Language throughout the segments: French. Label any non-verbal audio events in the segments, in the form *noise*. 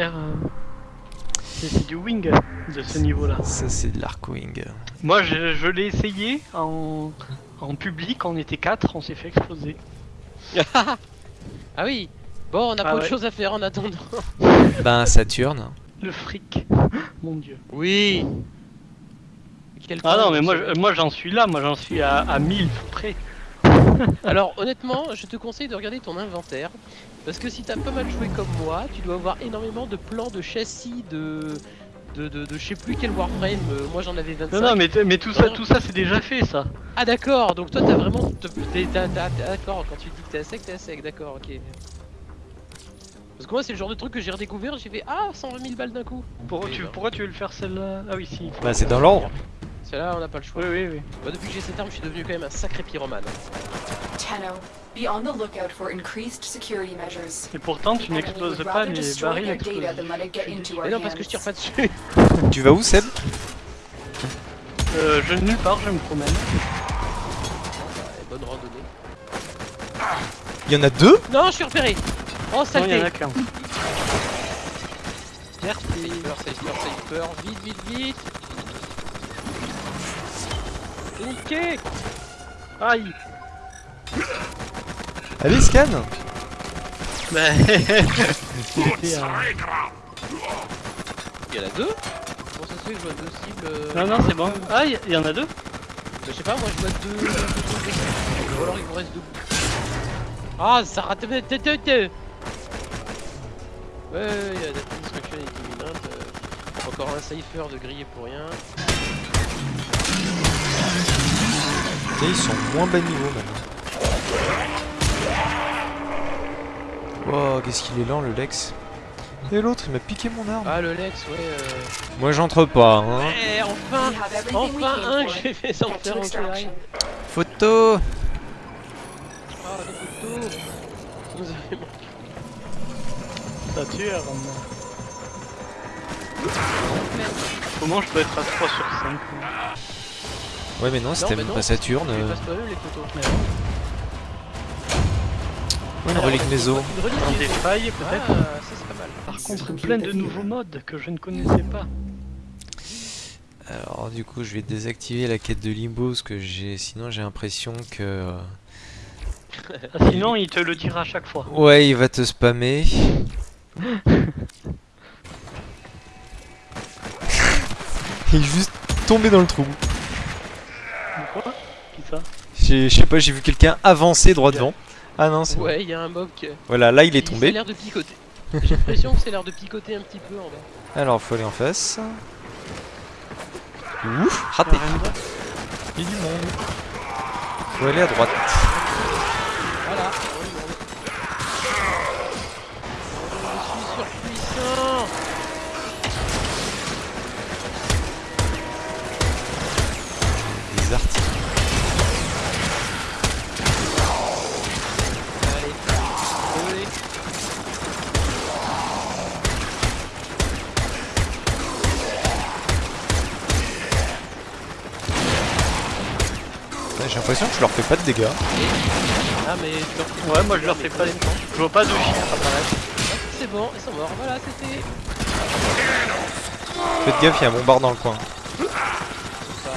euh, C'est du wing de ce niveau-là. Ça, c'est de l'arc-wing. Moi, je, je l'ai essayé en, en public, on était 4, on s'est fait exploser. Ah oui Bon, on a Ah pas autre chose à faire en attendant. *laughs* Ben, Saturne. Le fric, *gasps* mon dieu. Oui Quel Ah non, mais moi, moi j'en suis là, moi j'en suis à, à 1000 près. Alors honnêtement, je te conseille de regarder ton inventaire. Parce que si t'as pas mal joué comme moi, tu dois avoir énormément de plans de châssis, de... De, de, de je sais plus quel Warframe, euh, moi j'en avais 25. Non, non, mais, mais tout ça, tout ça c'est déjà fait ça. Ah d'accord, donc toi t'as vraiment... t'es- t'es- t'as- t'as- t'as- D'accord, quand tu dis que t'es à sec, t'es à sec, d'accord, ok. Parce que moi c'est le genre de truc que j'ai redécouvert, j'ai fait ah 120 000 balles d'un coup. Pourquoi tu, pourquoi tu veux le faire celle-là? Ah oui, si. Bah, c'est dans l'ordre. Celle-là on n'a pas le choix. Oui, oui, oui. Bah, depuis que j'ai cette arme, je suis devenu quand même un sacré pyromane. Tenno, be on the lookout for increased security measures. Et pourtant, tu n'exploses pas les barils explosifs. Mais non parce que je tire pas dessus. *laughs* Tu vas où, Seb? Euh, je nulle part, je me promène. Bonne randonnée. Il y en a deux? Non, je suis repéré Oh Non, il y saleté en a qu'un. Merci. Sniper, sniper, sniper, vite, vite, vite Ok Aïe Allez, scan Bah, Il y en a deux Comment ça se fait que je vois deux cibles euh, Non, non, c'est bon. Ah, il y- en a deux Je sais pas, moi je vois deux... Ou alors il vous reste deux. Ah, ça rate... Ouais, ouais, ouais, il y a la destruction équivalente. Encore un cipher de grillé pour rien. Et ils sont moins bas niveau maintenant. Wow, qu'est-ce qu'il est lent le Lex. Et l'autre, il m'a piqué mon arme. Ah, le Lex, ouais... Euh... Moi, j'entre pas, hein. Eh, enfin Enfin un que j'ai fait to en extraction. Photo Ah, des photos Vous avez manqué. Ça tue, hein. Comment je peux être à 3 sur 5 Ouais, mais non, c'était même pas Saturne. Tu euh. passes pas eux les photos. Ouais, une relique méso. Une relique des failles, Ah, peut-être ça c'est pas mal. Par contre, plein de nouveaux modes que je ne connaissais pas. Alors, du coup, je vais désactiver la quête de Limbo parce que j'ai. Sinon, j'ai l'impression que. euh, Ah, sinon, il te le dira à chaque fois. Ouais, il va te spammer. *laughs* il est juste tombé dans le trou. Quoi Qui ça J'ai- Je sais pas, j'ai vu quelqu'un avancer droit devant. Ah non, c'est. Ouais, il y a un mob qui. Voilà, là il est tombé. C'est l'air de picoter. J'ai l'impression que c'est l'air de picoter un petit peu en bas. Alors, faut aller en face. Ouf, raté. Il y a du monde. Faut aller à droite. J'ai l'impression que je leur fais pas de dégâts. Ah, mais tu leur fais Ouais, moi je leur fais pas. Je vois pas de chiffres apparaître. C'est bon, ils sont morts. Voilà, c'était. Faites gaffe, il y a un bombard dans le coin. tout ça.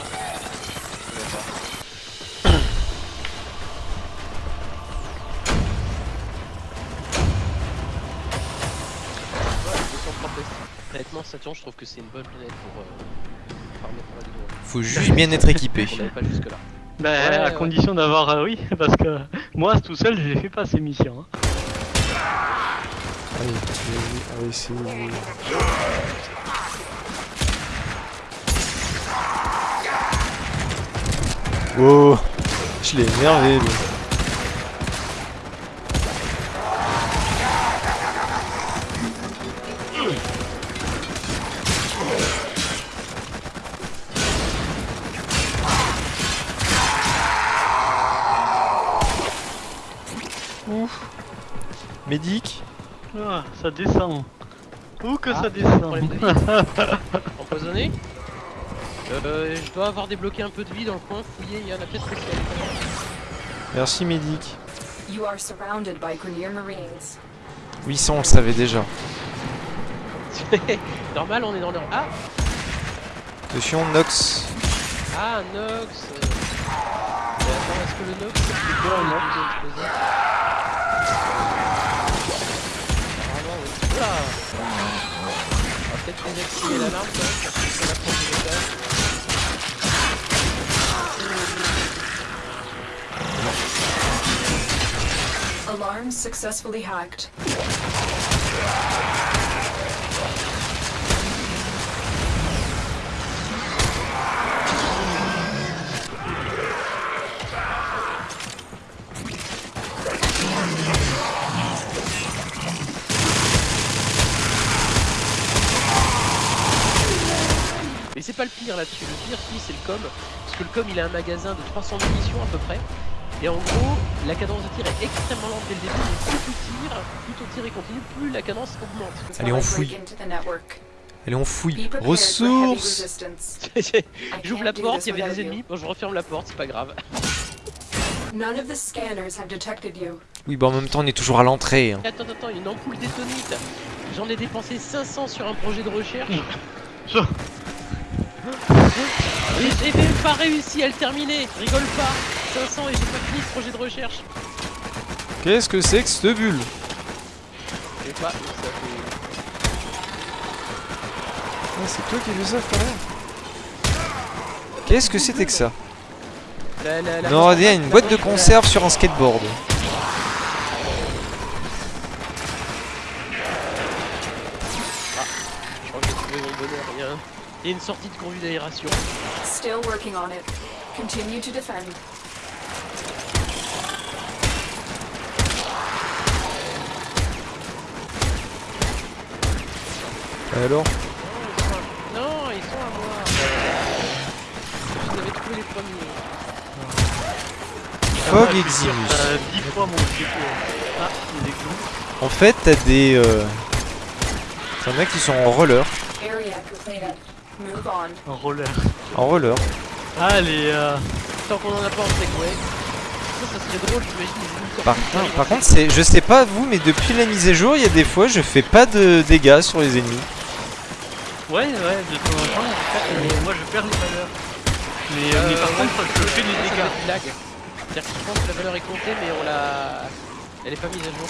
Ouais, 230 tests. Honnêtement, Saturne, je trouve que c'est une bonne planète pour euh, farmer pour la vidéo. Faut juste bien être équipé. On n'avait pas jusque là. Bah, Ouais, à ouais. condition d'avoir. euh, oui, *laughs* parce que moi tout seul, je les fais pas ces missions. hein. Allez, allez, c'est... Wow, je l'ai énervé. Ouf. Médic Ah, ça descend. Où que Ah, ça descend problème de vie. Empoisonné euh, Je dois avoir débloqué un peu de vie dans le coin, fouillé, il y en a peut-être l'intérieur. Merci Médic. You are surrounded by Grenier Marines. Oui, ça on le savait déjà. *laughs* Normal, on est dans le. Ah Attention, Nox. Ah, Nox euh. Mais attends, est-ce que le Nox c'est quoi un Nox explosé Apparemment, oui. Oula On va peut-être désactiver l'alarme quand même, parce que ça approche du métal. Alarms successfully hacked. Mais c'est pas le pire là-dessus, le pire si c'est le com, parce que le com il a un magasin de 300 munitions à peu près, et en gros la cadence de tir est extrêmement lente dès le début, donc plus tu tires, plus ton tir est continu, plus la cadence augmente. Allez, on fouille. into the network. Allez, on fouille. Ressources resistance. *laughs* J'ouvre I la porte, il y avait des you. ennemis, bon je referme la porte, c'est pas grave. *laughs* None of the scanners have detected you. Oui, bah en même temps, on est toujours à l'entrée. hein. Attends, attends, une ampoule détonite J'en ai dépensé 500 sur un projet de recherche Et j'ai même pas réussi à le terminer. Rigole pas. 500 et j'ai pas fini ce projet de recherche. Qu'est-ce que c'est que cette bulle? Je sais pas, ça fait... Ah, c'est toi qui fais ça, frère. Qu'est-ce que c'était que ça? La, la, la Nordien, une la- boîte de la- conserve sur un skateboard. Je crois que j'ai trouvé mon bonheur, il y, a une sortie de conduit d'aération. Still working on it. Continue to defend. Alors Non, ils sont à moi Vous avez trouvé les premiers. Fog Ah, je suis Eximus. sûr, T'as 10 fois mon truc. Ah, il est clous. En fait, t'as des... Euh... T'en as qui sont en roller. En roller. En roller. Ah, les. Euh... Tant qu'on en a pas en segway. Ça, serait drôle, j'imagine. Par, non, contre, c'est, je sais pas vous, mais depuis la mise à jour, il y a des fois, je fais pas de dégâts sur les ennemis. Ouais, ouais, de temps en temps, euh, moi je perds les valeurs. Mais, euh, Euh, mais par ouais, contre, je fais des dégâts. C'est-à-dire que je pense que la valeur est comptée, mais on l'a. Elle est pas mise à jour.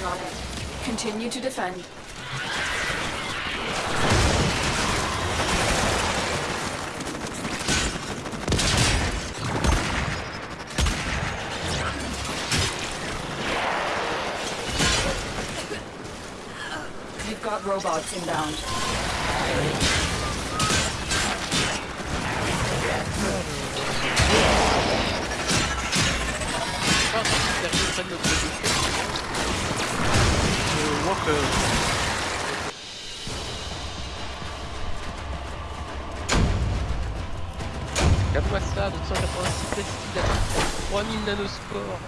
Working on it. Continue to defend. We've got robots inbound. Que. Regarde-moi ça, 286 testils, 3000 nanospores.